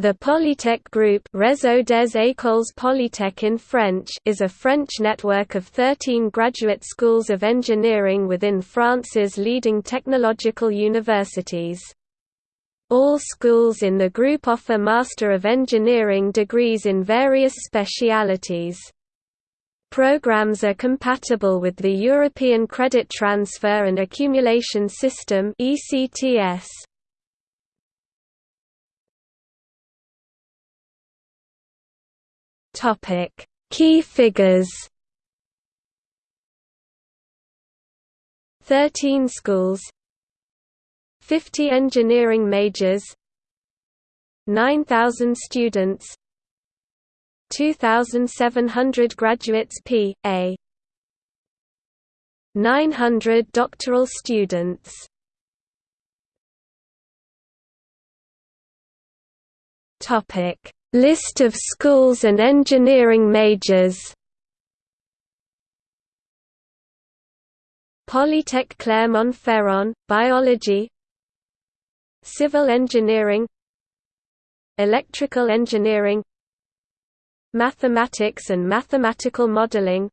The Polytech Group Réseau des Écoles Polytech in French is a French network of 13 graduate schools of engineering within France's leading technological universities. All schools in the group offer Master of Engineering degrees in various specialities. Programs are compatible with the European Credit Transfer and Accumulation System ECTS. Topic: Key figures. 13 schools. 50 engineering majors. 9,000 students. 2,700 graduates P.A. 900 doctoral students. Topic List of schools and engineering majors. Polytech Clermont-Ferrand, Biology. Civil Engineering. Electrical Engineering. Mathematics and Mathematical Modeling.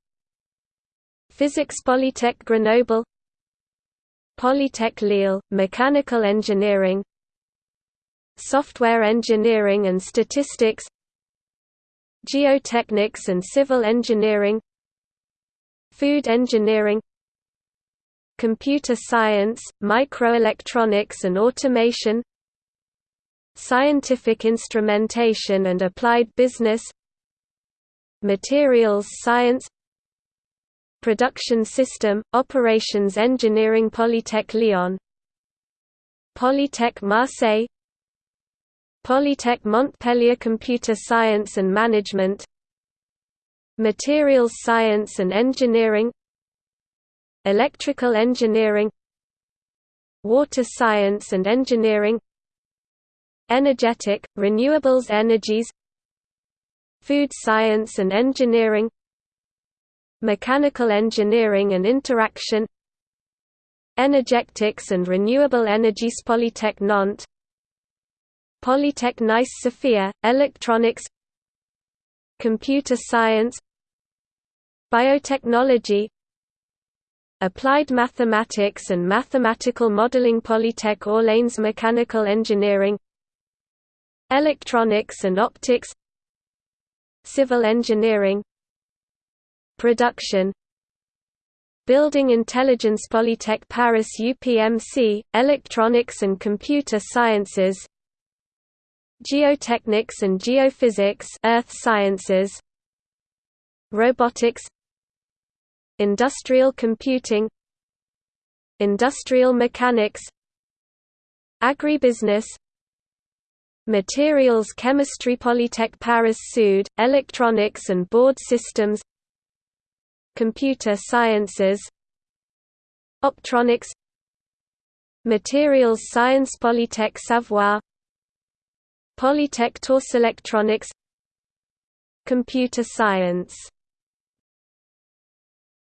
Physics Polytech Grenoble. Polytech Lille, Mechanical Engineering Software Engineering and Statistics Geotechnics and Civil Engineering Food Engineering Computer Science, Microelectronics and Automation Scientific Instrumentation and Applied Business Materials Science Production System, Operations Engineering Polytech Lyon Polytech Marseille Polytech Montpellier Computer Science and Management Materials Science and Engineering Electrical Engineering Water Science and Engineering Energetic, Renewables Energies Food Science and Engineering Mechanical Engineering and Interaction Energetics and Renewable Energies Polytech Nantes Polytech Nice Sophia, Electronics Computer Science Biotechnology Applied Mathematics and Mathematical Modeling Polytech Orléans Mechanical Engineering Electronics and Optics Civil Engineering Production Building Intelligence Polytech Paris UPMC, Electronics and Computer Sciences Geotechnics and Geophysics Earth Sciences Robotics Industrial Computing Industrial Mechanics Agribusiness Materials Chemistry Polytech Paris Sud, Electronics and Board Systems Computer Sciences Optronics Materials Science Polytech Savoie Polytech Tours Electronics Computer Science